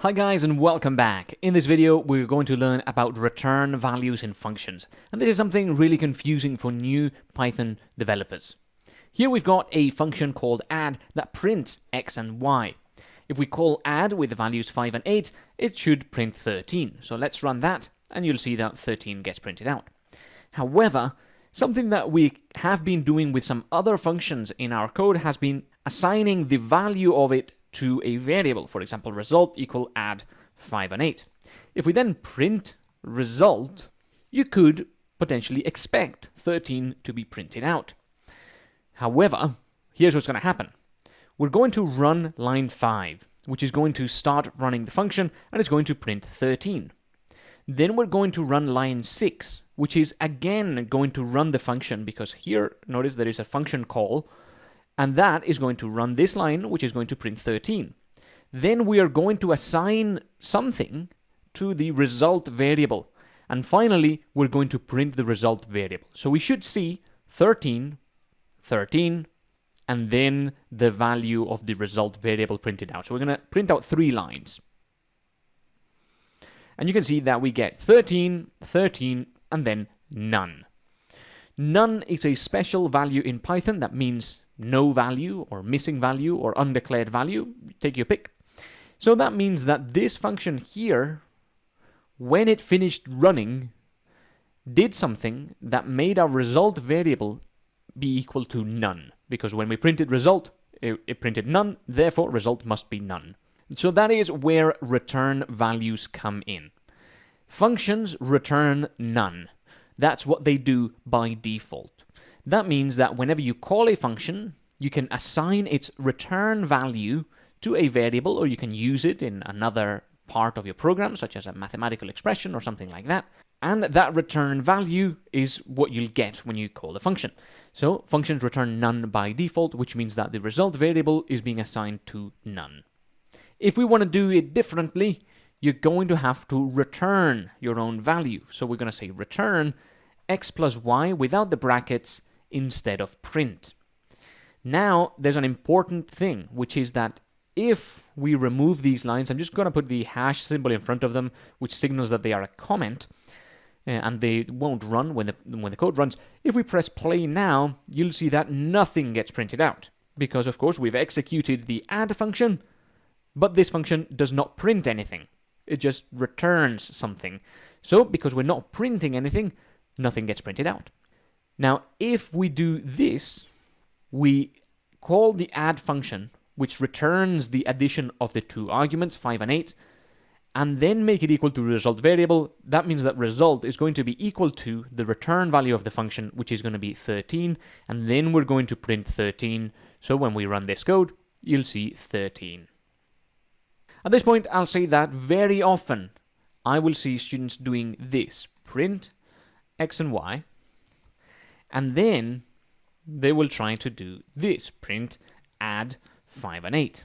Hi guys and welcome back. In this video we're going to learn about return values in functions and this is something really confusing for new Python developers. Here we've got a function called add that prints x and y. If we call add with the values 5 and 8 it should print 13. So let's run that and you'll see that 13 gets printed out. However, something that we have been doing with some other functions in our code has been assigning the value of it to a variable. For example, result equal add 5 and 8. If we then print result, you could potentially expect 13 to be printed out. However, here's what's going to happen. We're going to run line 5, which is going to start running the function, and it's going to print 13. Then we're going to run line 6, which is again going to run the function, because here, notice there is a function call, and that is going to run this line, which is going to print 13. Then we are going to assign something to the result variable. And finally, we're going to print the result variable. So we should see 13, 13, and then the value of the result variable printed out. So we're going to print out three lines. And you can see that we get 13, 13, and then none. None is a special value in Python that means no value or missing value or undeclared value, take your pick. So that means that this function here, when it finished running, did something that made our result variable be equal to none. Because when we printed result, it, it printed none, therefore result must be none. So that is where return values come in. Functions return none. That's what they do by default. That means that whenever you call a function, you can assign its return value to a variable, or you can use it in another part of your program, such as a mathematical expression or something like that. And that return value is what you'll get when you call the function. So functions return none by default, which means that the result variable is being assigned to none. If we want to do it differently, you're going to have to return your own value. So we're going to say return x plus y without the brackets instead of print. Now, there's an important thing, which is that if we remove these lines, I'm just going to put the hash symbol in front of them, which signals that they are a comment, uh, and they won't run when the, when the code runs. If we press play now, you'll see that nothing gets printed out, because of course we've executed the add function, but this function does not print anything. It just returns something. So, because we're not printing anything, nothing gets printed out. Now, if we do this, we call the add function, which returns the addition of the two arguments, 5 and 8, and then make it equal to result variable, that means that result is going to be equal to the return value of the function, which is going to be 13, and then we're going to print 13. So when we run this code, you'll see 13. At this point, I'll say that very often I will see students doing this, print x and y, and then they will try to do this, print add 5 and 8.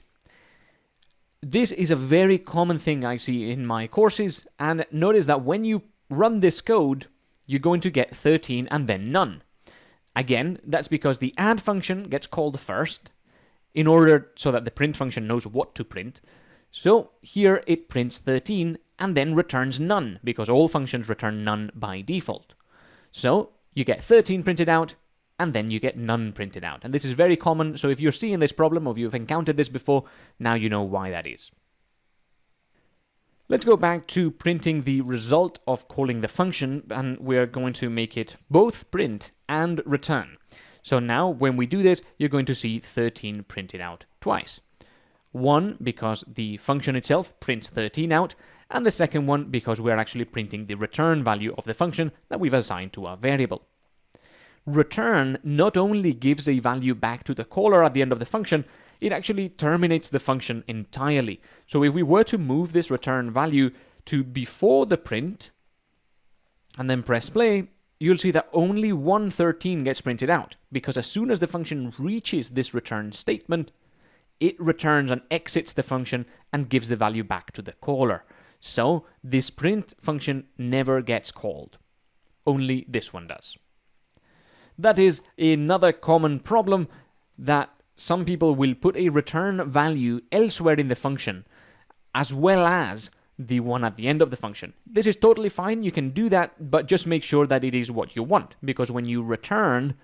This is a very common thing I see in my courses, and notice that when you run this code, you're going to get 13 and then none. Again, that's because the add function gets called first, in order so that the print function knows what to print. So here it prints 13 and then returns none, because all functions return none by default. So you get 13 printed out, and then you get none printed out. And this is very common, so if you're seeing this problem or if you've encountered this before, now you know why that is. Let's go back to printing the result of calling the function, and we're going to make it both print and return. So now, when we do this, you're going to see 13 printed out twice. One, because the function itself prints 13 out, and the second one because we're actually printing the return value of the function that we've assigned to our variable. Return not only gives a value back to the caller at the end of the function, it actually terminates the function entirely. So if we were to move this return value to before the print, and then press play, you'll see that only 113 gets printed out, because as soon as the function reaches this return statement, it returns and exits the function and gives the value back to the caller. So this print function never gets called. Only this one does. That is another common problem that some people will put a return value elsewhere in the function as well as the one at the end of the function. This is totally fine, you can do that, but just make sure that it is what you want, because when you return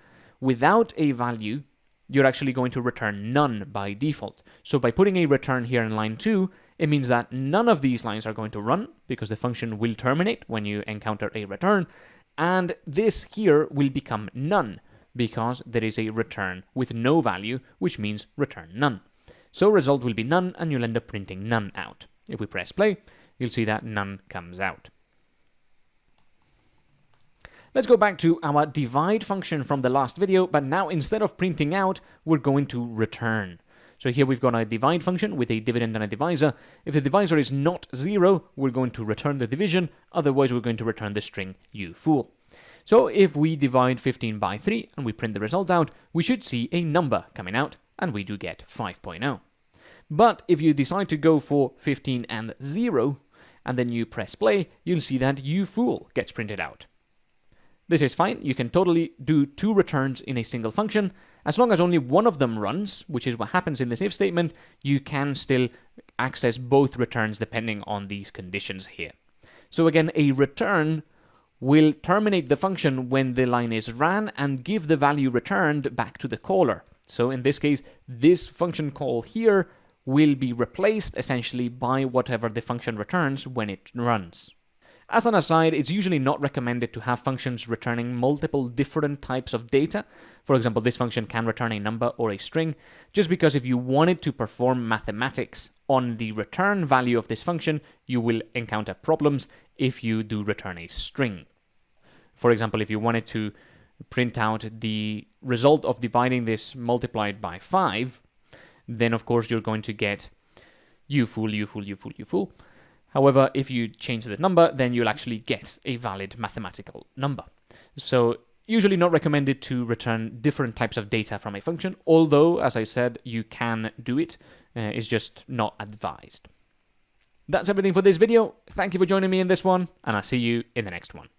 without a value, you're actually going to return none by default. So by putting a return here in line 2, it means that none of these lines are going to run, because the function will terminate when you encounter a return, and this here will become none, because there is a return with no value, which means return none. So result will be none, and you'll end up printing none out. If we press play, you'll see that none comes out. Let's go back to our divide function from the last video, but now instead of printing out, we're going to return. So here we've got a divide function with a dividend and a divisor. If the divisor is not zero, we're going to return the division, otherwise we're going to return the string you fool. So if we divide 15 by 3 and we print the result out, we should see a number coming out, and we do get 5.0. But if you decide to go for 15 and 0, and then you press play, you'll see that you fool gets printed out. This is fine, you can totally do two returns in a single function. As long as only one of them runs, which is what happens in this if statement, you can still access both returns depending on these conditions here. So again, a return will terminate the function when the line is ran and give the value returned back to the caller. So in this case, this function call here will be replaced essentially by whatever the function returns when it runs. As an aside, it's usually not recommended to have functions returning multiple different types of data. For example, this function can return a number or a string, just because if you wanted to perform mathematics on the return value of this function, you will encounter problems if you do return a string. For example, if you wanted to print out the result of dividing this multiplied by 5, then of course you're going to get you fool, you fool, you fool, you fool. However, if you change the number, then you'll actually get a valid mathematical number. So usually not recommended to return different types of data from a function, although, as I said, you can do it. Uh, it's just not advised. That's everything for this video. Thank you for joining me in this one, and I'll see you in the next one.